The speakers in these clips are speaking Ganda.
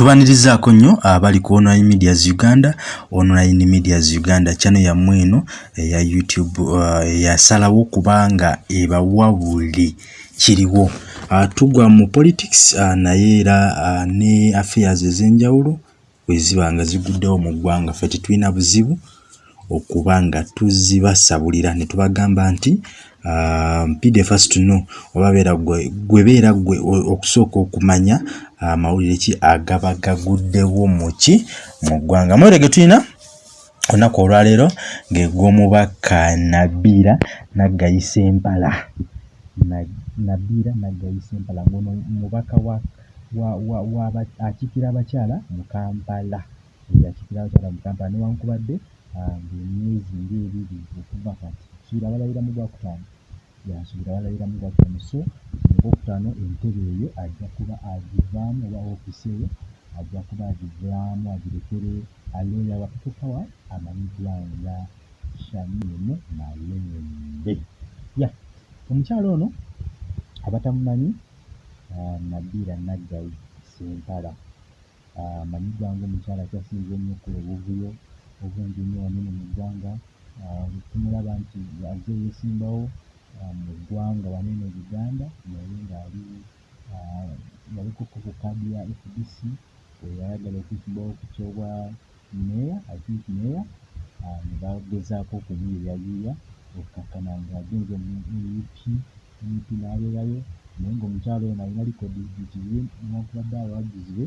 tubanirizaako nnyo abali ku online medias uganda online medias uganda channel yammwe eno eya youtube eyasalawo uh, kubanga ebawa buli kiriwo. Uh, tugwa mu politics uh, naye era uh, ne affairs ez'enjawulo weziba nga ziguddewo mu ggwanga. Fe tetulina buzibu okuba nga tuzibasabulira. Ne tubagamba nti mpide uh, first know oba beera gwe beera gwe okusooka okumanya amawulire uh, ki agaba gaguddewo muki mu ggwanga. Mwere ge tulina olunaku olwaleero ng'egw'omubaka nabiira naggayisa empala nabiira naggayisa empala ngono mubaka akiikira abakyala mu kampala. Akiikira abakyala mu kampala newankubadde ng'emyezi ngaebiri okuva kati suubira abalabira mu gwakutaano yasuubira abalabira mu gwakutaano so ogwokutaano entebe eyo ajja kuba agivaamu oba ofiisi eyo ajja kuba agivaamu agirekere aloya wakatukawa amanyiddwa nga shamiemu malembe ya omukyalo ono abatamumanyi nabiira naggayi sempala. Amanyiddwa ngaomukyala akyasinze ennyo okukola obuvuyo obungi ennyo wanene mu ggwanga. Tumulaba nti aze yeesimbawo mu ggwanga wanene uganda naye ngaali yaliko ku kaadi ya fdc eyayagala okwesimbawo ku kyobwa meya ithink meya ne bagezaako okumuyiyayuya okkakkana ng'agenze mu up up n'abeerayo naye ng'omukyalo ono alina likodi zikizibe newankubadde abawagizi be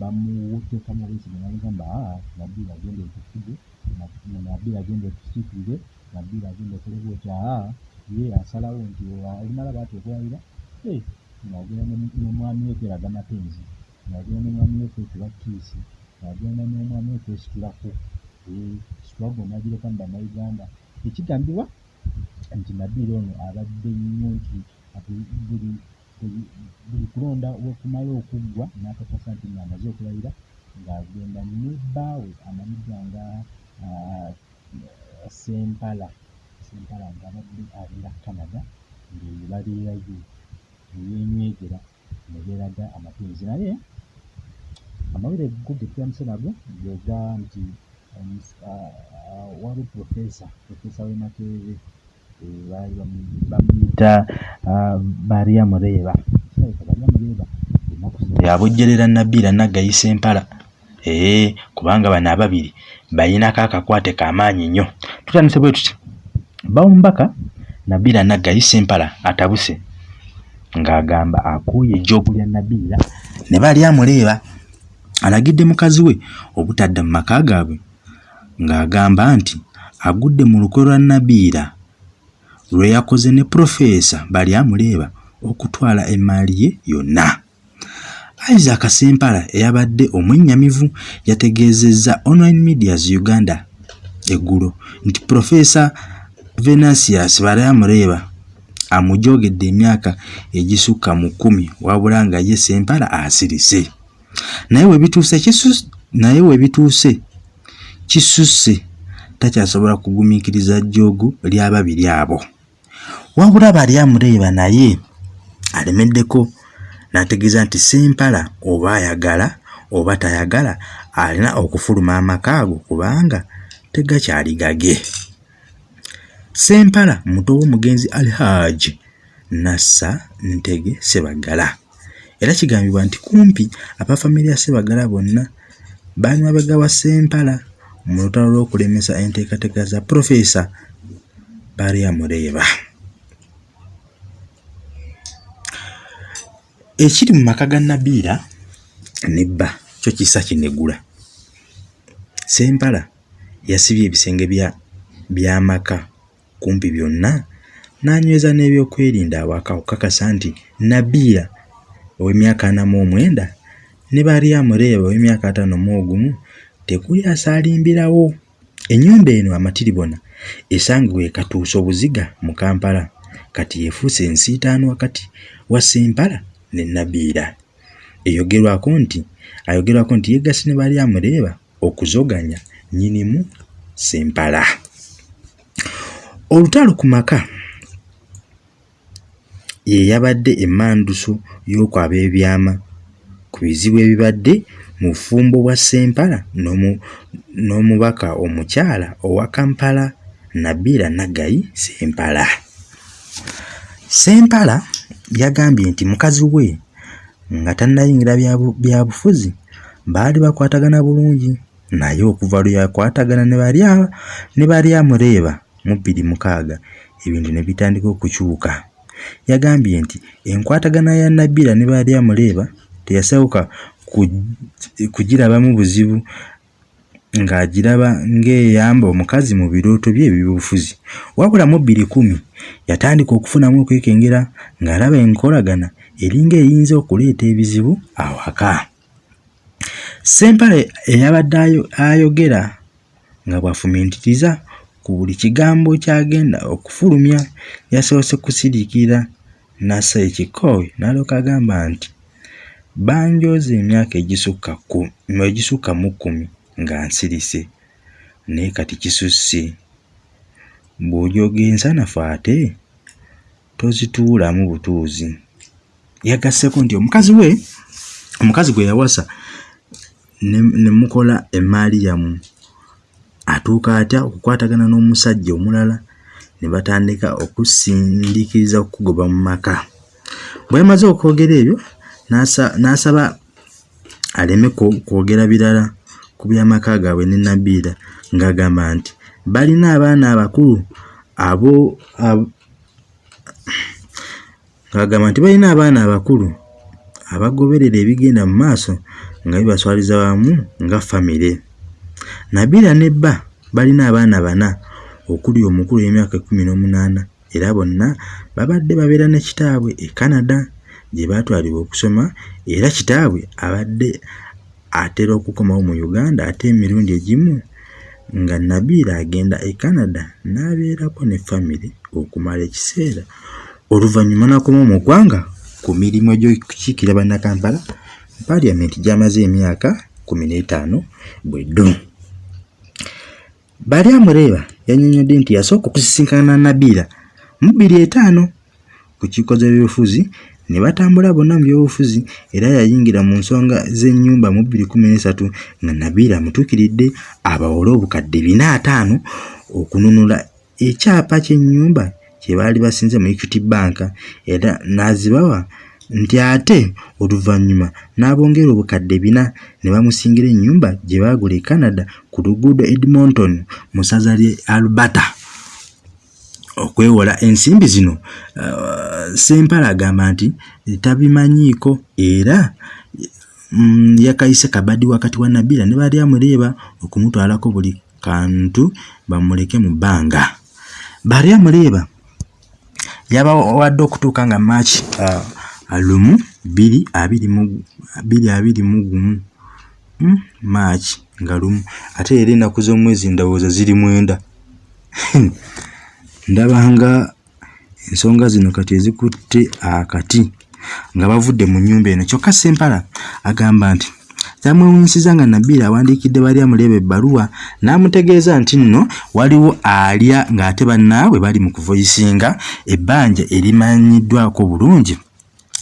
bamuteekamu obwesige nabagamba aa nabiira agenda otufuge nabiira agenda otusiikirire nabiira agenda okolebwa oti aa ye asalawo nti alimala baati okuwalira ng'agenda n'omwami we kweraga mapenzi ng'agenda n'omwami we kwekuba kiisi ng'agenda n'omwami we kwesitulako situlago nagireka mu bannayuganda ekigambibwa nti nabiira ono abadde nnyo nti buli buli kulonda wekumala okuggwa n'akakasa nti ng'amaze okulayira ng'agenda ne bbaawe amanyiddwa nga sempala sempala ng'abadde abeera canada ng'eyo babeerayo neyenywegera ne beeraga amapenzi naye amawulire go ge tutandise nago gega nti waliwo profesa profesa w'emakerere baali bamuyita baria mureeba baria mureeba yabojjerera nabiira naggayisa empala kubanga bano ababiri bayinako akakwate kamaanyi nnyo tutandise bwe tuti bawumbaka nabiira naggayisa empala atabuse ng'agamba akuuye ejjoobu lya nabiira ne bali amuleeba alagidde mukazi we obutadda mu maka gaabwe ng'agamba nti agudde mu lukwe lwa nabiira lwe yakoze ne purofeesa bali amuleeba okutwala emaali ye yonna. Isaac sempala eyabadde omwennyamivu yategeezezza online medias uganda eggulo nti purofeesa venansius balayamuleeba amujogedde emyaka egisukka mu kkumi wabula nga ye sempala asirise. Naye webituuse naye webituuse kisusse takyasobola kugumiikiriza jjoogu ly'ababiri abo. Wabula bali amuleeba naye alemeddeko n'ategeeza nti sempala oba ayagala oba tayagala alina okufuluma amaka ago kubanga tegakyali gage sempala muto w'omugenzi alhaji nassa ntege sebagala era kigambibwa nti kumpi abafamire ya sebagala bonna baali mabega wa sempala mu lutalo lw'okulemesa enteekateeka za purofeesa baria muleeba ekiri mu maka ga nabiira nebba kyo kisa kinegula sempala yasibye ebisenge by'amaka kumpi byonna n'anyweza n'ebyokwerinda awaka okukakasa nti nabiira ow'emyaka ana mu omwenda ne bali amureeba ow'emyaka ataano mu ogumu tekuli asaalimbirawo ennyumba eno amatiribona esangibwa ekatuusa obuziga mu kampala kati yeefuuse ensiitaano wakati wa sempala ne nabiira eyogerwako nti ayogerwako nti yeggase ne bali amureeba okuzoganya nnyinimu sempala olutalo ku ye yabadde emmanduso y'okwaba ebyama ku bizibu ebibadde mu bufumbo bwa ssempala n'omubaka omukyala owa kampala nabira nagayi ssempala ssempala yagambye nti mukazi we nga tannayingira byabufuzi baali bakwatagana bulungi naye okuva lwe yakwatagana ne bali amureeba mu bbiri mukaaga ebintu ne bitandika okukyuka. Yagambye nti enkwatagana ya nabira ne bali amuleeba teyasawuka kugirabamu buzibu ng'agiraba ng'eyamba omukazi mu birooto bye eby'obufuzi wabula mu bbiri kumi yatandika okufunamu okwekengera ng'alaba enkolagana eringa eyinza okuleeta ebizibu awaka. Ssempale eyabadde ayogera nga bw'afumiitiriza ku buli kigambo ky'agenda okufulumya yasoose kusiriikirira nassa ekikoowe n'alyoka agamba nti banjooza emyaka egisukka mu kkumi nga nsirise naye kati kisusse. Bw'ojooga ensanafu ate tozituulamu butuuzi. Yagasseeko nti omukazi we omukazi gwe yawasa ne mukola emaaliyamu atuuka atya okukwatagana n'omusajja omulala ne batandika okusindiikiriza okugoba mu maka. Bwe yamaze okwogera ebyo n'asaba aleme kwogera birala ku by'amaka gaabwe ne nabiira ng'agamba nti balina abaana abakulu abo ng'agamba nti balina abaana abakulu abagoberera ebigenda mu maaso nga bibaswaliza wamu nga famire nabiira ne bba balina abaana bana okuli omukulu emyaka ekkumi n'omunaana era bonna babadde babeera ne kitaabwe e canada gye baatwalibwa okusoma era kitaabwe abadde atera okukomawo mu uganda ate emirundi egimu nga nabiira agenda e canada n'abeerako ne famire okumala ekiseera. Oluvannyuma n'akoma mu ggwanga ku mirimu egy'okukiikira bannakampala paliamenti gy'amaze emyaka kumi n'etaano bweddu bali amureeba yannyonnyodde nti yasooka okusisinkana nabiira. Mu bbiri etaano ku kiiko z'ebyobufuzi ne batambula bonna mu byobufuzi era yayingira mu nsonga z'ennyumba mu bbiri kumi n'esatu nga nabiira amutuukiridde abawole obukadde bina ataano okununula ekyapa ky'ennyumba kye baali basinze mu equity bank era n'azibawa nti ate oluvannyuma n'abongera obukadde bina ne bamusingira ennyumba gye baagula e canada ku luguudo edmonton mu ssaza lye alberta okwewola ensimbi zino uh, sempala agamba nti tabimanyiiko era mm, yakayise kabadi wakati wa nabira ne bali amuleeba okumutwalako buli kantu bamuleke mu bbanga. Bali amuleeba yabawadde okutuuka nga maaki uh, lumu bbiri abiri mu gumu. Hmm? maaki nga lumu. Ate era ennaku z'omwezi ndowooza ziri mwenda. Ndabanga ensonga zino kati ezikutte akati nga bavudde mu nnyumba eno. Kyokka sempala agamba nti kyamwewunyisiza nga nabiira awandiikidde bali amuleeba ebbaluwa n'amutegeeza nti nno waliwo alya ng'ate bannaabwe bali mu kuvoyisinga ebbanja erimanyiddwako bulungi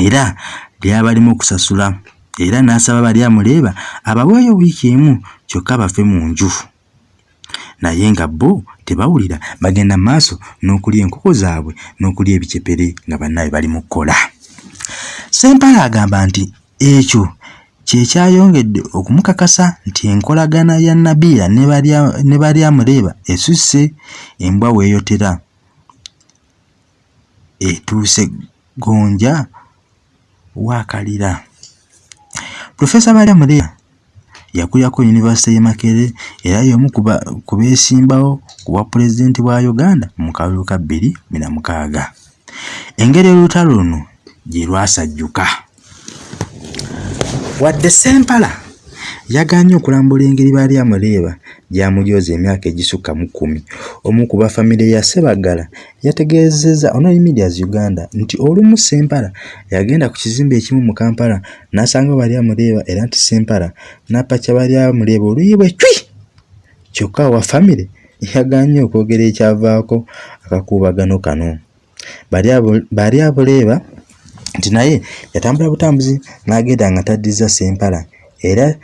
era lyabalimu okusasula era n'asaba bali amuleeba abaweeyo wiiki emu kyokka bafe mu nju. Naye nga bo tebawulira bagenda maaso n'okulya enkoko zaabwe n'okulya ebicepere nga bannaabwe bali mu kkola. Sempala agamba nti ekyo kyekyayongedde okumukakasa nti enkolagana ya nabiira ne bali amuleeba esusse embwa weeyotera etuuse gonja waakalira profesa balyamuleya yakulirako yunivasite y'e makerere era y'omu ku beesimbawo ku bwa pulezidenti bwa uganda mu kalulu ka bbiri bina mukaaga. Engeri olutalo luno gye lwasajjuka. Wadde sempala yagaanye okulambula engeri baali amuleeba gy'amujooza emyaka egisukka mu kkumi. Omu ku bafamire ya Ssebaggala yategeezezza Online Medias Uganda nti olumu Ssempala yagenda ku kizimbe ekimu mu Kampala n'asanga bali amuleeba era nti Ssempala n'apakya bali amuleeba oluyi bwe cwi! Kyokka owa famire yagaanye okwogera ekyavaako akakuubagano kano. Bali abuleeba nti naye yatambula butambuzi n'agenda nga taddiza Ssempala era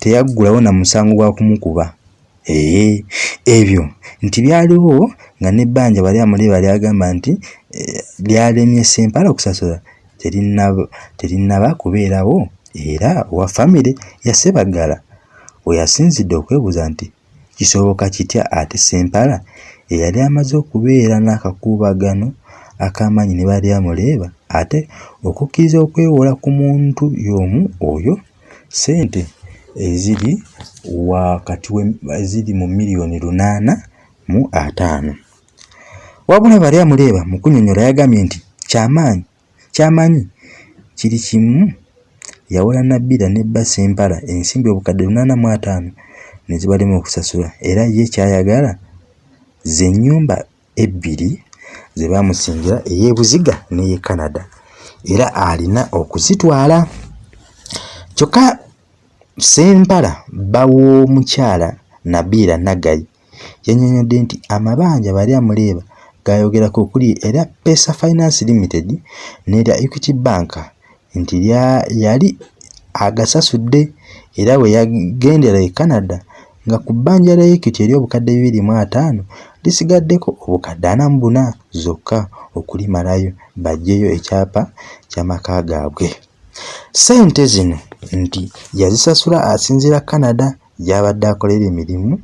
teyaggulawo na musango gwa kumukuba. Ee ebyo nti byaliwo nga nebbanja bali amuliba lyagamba nti eh, lyalemye sempala okusasula terinaba kubeerawo era owa famire yasebagala weyasinzidde okwebuuza nti kisoboka kitya ate sempala eyali amaze okubeera n'akakuubagano akamanyi ne bali amuleeba ate okukkiriza okwewola ku muntu y'omu oyo sente eziri wakati eziri mu miliyoni lunaana mu ataano. Wabula bali amuleeba mu kunyonyola yagambye nti kyamaanyi kyamanyi kiri kimu? Yawola nabbira nebba sempala ensimbi obukadde lunaana mu ataano ne zibalemu okusasula era ye kyayagala ze nnyumba ebbiri ze baamusingira ey'ebuziga n'eye canada. Era alina okuzitwala. Kyokka sempala baw'omukyala nabiira nagayi yannyonnyodde nti amabanja bali amuleeba gayogerako okuli era pesa finance limited nerya equity bank nti yali agasasudde era bwe yagendera e canada nga ku bbanja lya equity eri obukadde bibiri mu ataano lisigaddeko obukadde ana mu buna zokka okulimalayo bajjeyo ekyapa ky'amaka gaabwe. Ssente zino nti yazisasula asinziira canada gy'abadde akolera emirimu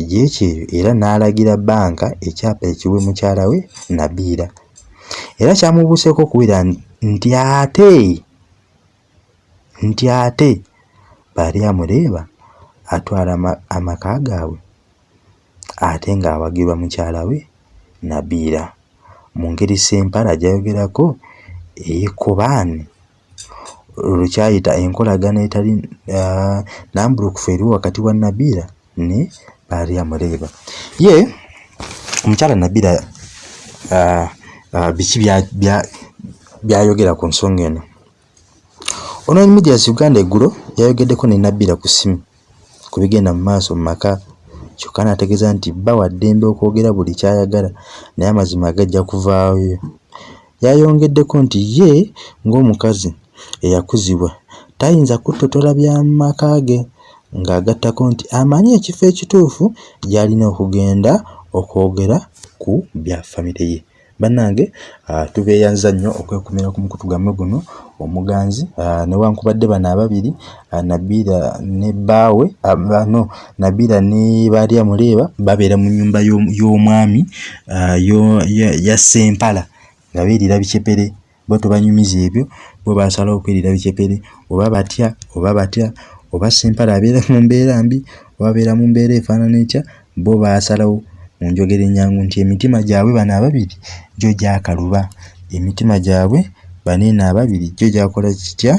egyekyeyo era n'alagira bbanka ekyapa ekiwe mukyala we nabiira. Era kyamubuuseeko okuwera nti ate nti ate baali amuleeba atwala amaka gaabwe ate ng'awagirwa mukyala we nabiira. Mu ngeri sempala gyayogerako eyekobaani lukyayita enkolagana etali nambulukufu eriwo wakati wa nabiira ne baali amuleeba. Ye omukyala nabiira biki byayogera ku nsonga eno? Online medias uganda eggulo yayogeddeko ne nabiira ku ssimu ku bigenda mu maaso mu maka kyokka n'ategeeza nti bawa ddembe okwogera buli kyayagala naye amazima gajja kuvaayo. Yayongeddeko nti ye ng'omukazi eyakuzibwa tayinza kuttotola byamaka ge ng'agattako nti amanyi ekifo ekituufu gy'alina okugenda okwogera ku bya famire ye. Bannange tubeeyanza nnyo okwekumira ku mukutu gammwe guno omuganzi newankubadde bano ababiri nabiira ne bbaawe no nabiira ne baalya muleeba babeera mu nnyumba y'omwami ya sempala nga beerira bicepere bo tebanyumiza ebyo bo basalawo okwerira bicepere oba batya oba batya oba sempala abeera mu mbeera mbi oba abeera mu mbeera efaanana etya bo baasalawo mu njogera ennyangu nti emitima gyabwe bano ababiri gyo gyakaluba emitima gyabwe baneeno ababiri gyo gyakola kitya?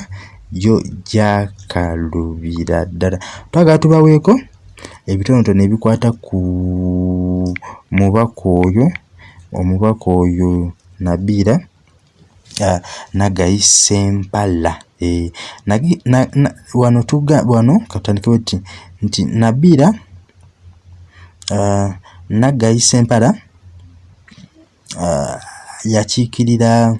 Gyo gyakalubira ddala. Twagala tubaweeko ebitonotono ebikwata ku mubaka oyo omubaka oyo nabiira nagayi sempala. E, wano tuga wano katandikewo ti nti nabiira uh, nagayi sempala yakiikirira uh,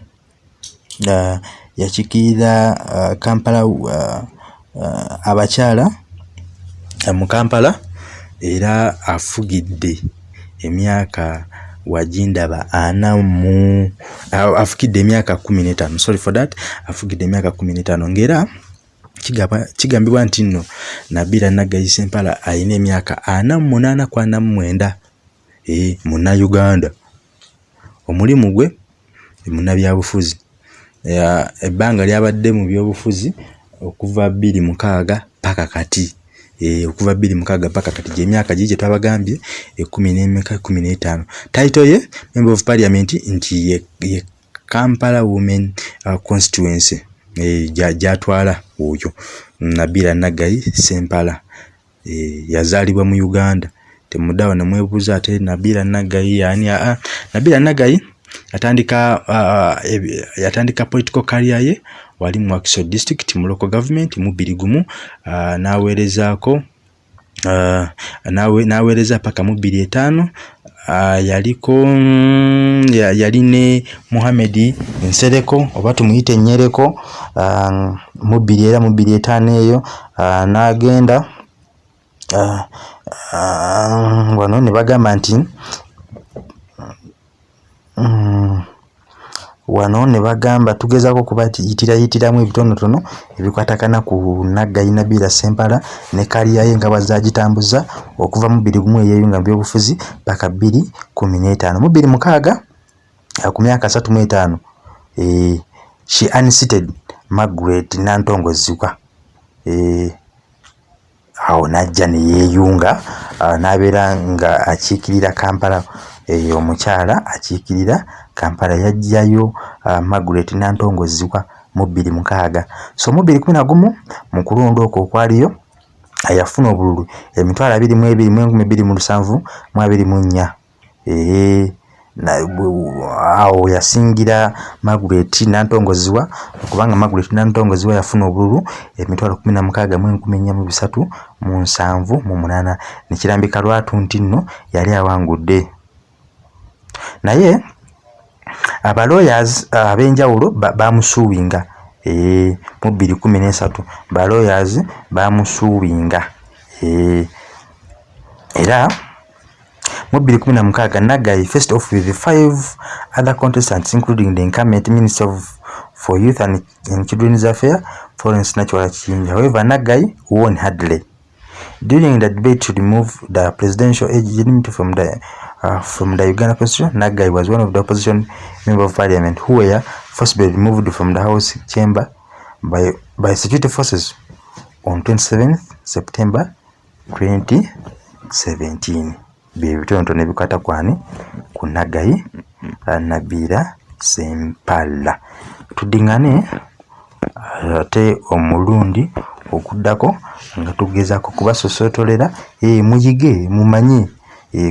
yakiikirira uh, kampala uh, uh, abakyala uh, mu kampala era afugidde emyaka wajindaba ana mu afugidde emyaka kumi n'etaano. Sorry for that afugidde emyaka kumi n'etaano ngaera kigambibwa nti nno nabira nagayisa empala alina emyaka ana mu munaana ku ana mu mwenda e, munnauganda omulimu gwe munnabyabufuzi ebbanga lyabadde mu byobufuzi okuva bbiri mukaaga paka kati. Eh, okuva bbiri mukaaga paka kati. Gyemyaka gii gyetwabagambye ekumi nemeka ekumi n'etaano. Taito ye member of parliament nti ye, kampala women uh, constituency. Eh, gyatwala oyo nabira nagayi sempala. Eh, yazaalibwa mu uganda. Temuddawo nemwebuuza ate nabira nagayi yani aa nabira nagayi yatandika uh, yatandika political career ye wali mu Wakiso district mu local government mu bbiri gumu uh, n'aweerezaako uh, naweereza paka mu bbiri etaano uh, yaliko mm, yali ne muhamedi nsereko oba tumuyite enyereko uh, mu bbiri era mu bbiri etaano eyo uh, n'agenda uh, uh, wano ne bagamba nti um, wano ne bagamba tugezaako okubayitirayitiramu ebitonotono ebikwatagana ku naggayi nabiira sempala ne kaliyaye nga bwazagitambuza okuva mu bbiri gumu eyeyunga mu byobufuzi paka bbiri kumi n'etaano. Mu bbiri mukaaga ku myaka asatu mu etaano e, she unseated margaret nantongozibwa e, awo najja neyeeyunga n'abeera nga akiikirira kampala e, omukyala akiikirira kampala yajjayo uh, margaret nantongozibwa mu bbiri mukaaga. So mu bbiri kumi na gumu mu kulonda okwo okwaliyo yafuna obululu emitwalo abiri mu ebiri mu enkumi bbiri mu lusanvu mu abiri mu nnya. Awo yasingira margaret nantongozibwa kubanga margaret nantongozibwa yafuna obululu emitwalo kumi na mukaaga mu enkumi ennya mu bisatu mu nsanvu mu munaana. Nekirambika lwatu nti nno yali awangudde naye abalawyers uh, ab'enjawulo bamusuubinga e, mu bbiri kumi nesatu balawyers bamusuubinga e, era mu bbiri kumi namukaaga nagai first off with five other contestants including the incumbent minister of, for youth and, and children's affair florence natural chinja. However nagai won hardly. During the debate to remove the presidential age limit from the Uh, from the Uganda Constitution, Nagai was one of the opposition member of parliament who were forcibly removed from the House chamber by, by security forces on 27th September 2017. Bibitonotono ebikwata kwani ku Nagai uh, Nabira Sempala. Tudingane ate uh, omulundi okuddako nga tugezaako kubasosootolera e, muyige mumanye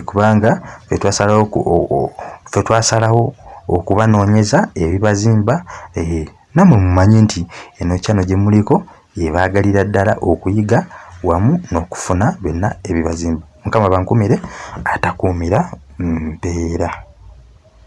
kubanga ffe twasalawo okubanoonyeza ebibazimba e, nammwe mumanye nti eno kyano gye muliko ebaagalira ddala okuyiga wamu n'okufuna byonna ebibazimba. Mukama bankumire atakuumira mpeera